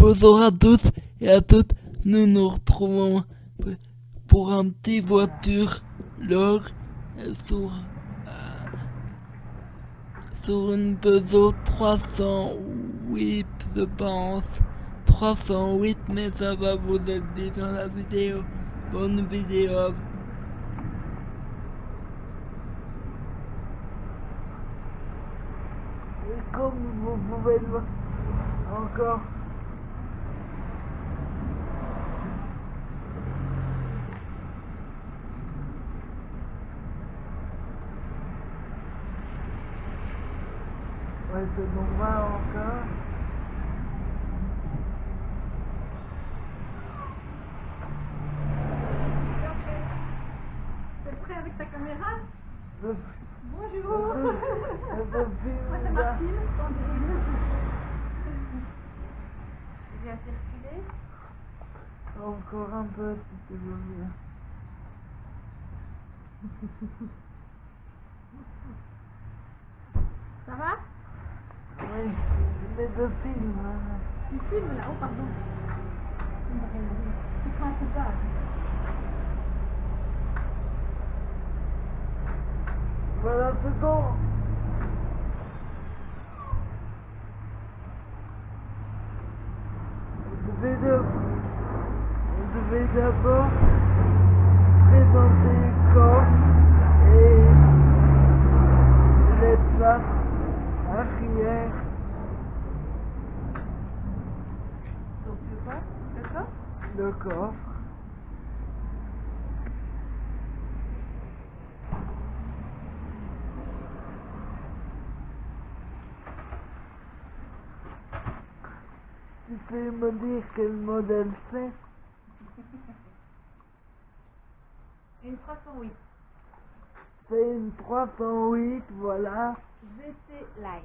Bonjour à tous et à toutes, nous nous retrouvons pour un petit voiture. Log sur, euh, sur une Peugeot 308 je pense. 308 mais ça va vous aider dans la vidéo. Bonne vidéo Et comme vous pouvez le voir encore Ouais, c'est bon, va encore. T'es prêt avec ta caméra? Le, Bonjour le, le film, Moi c'est. Martine. Je viens circuler. Encore un peu, si tu veux bien. Ça va? Les deux films. hein. Tu filmes là Oh pardon. Tu prends un coupage. Voilà, c'est bon. Vous devez de- vous devez d'abord présenter le corps et les places arrière. Donc le quoi Le corps Le corps. Tu peux me dire quel modèle c'est? Une 308. C'est une 308, voilà. VT Line.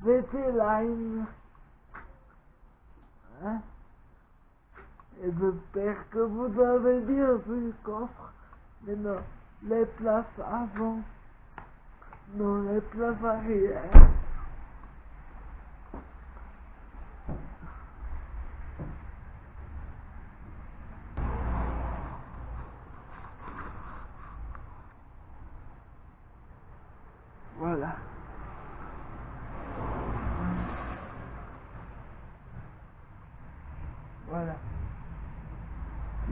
VT Line. Hein? Et j'espère que vous avez bien vu le coffre. Mais non, les places avant. Non, les places arrière. Voilà. Tu peux me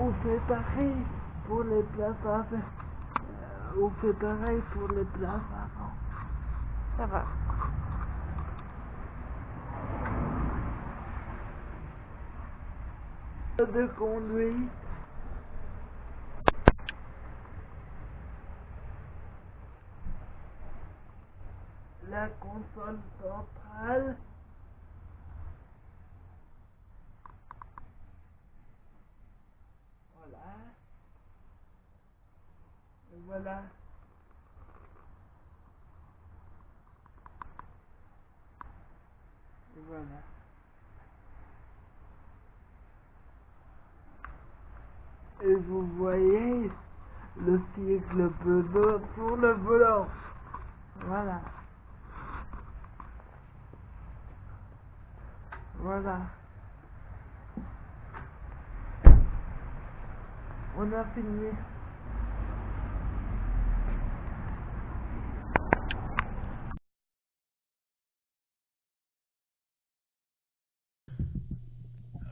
On fait pareil pour les places avant. Euh, on fait pareil pour les places avant. Ça va. De conduite. La console centrale. Voilà. Et voilà. Et voilà. Et vous voyez le cycle Peugeot sur le volant. Voilà. Voilà. On a fini.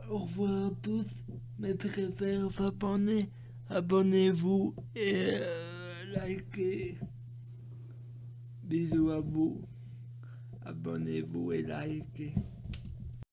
Au revoir à tous, mes chers abonnés. Abonnez-vous et euh, likez. Bisous à vous. Abonnez-vous et likez.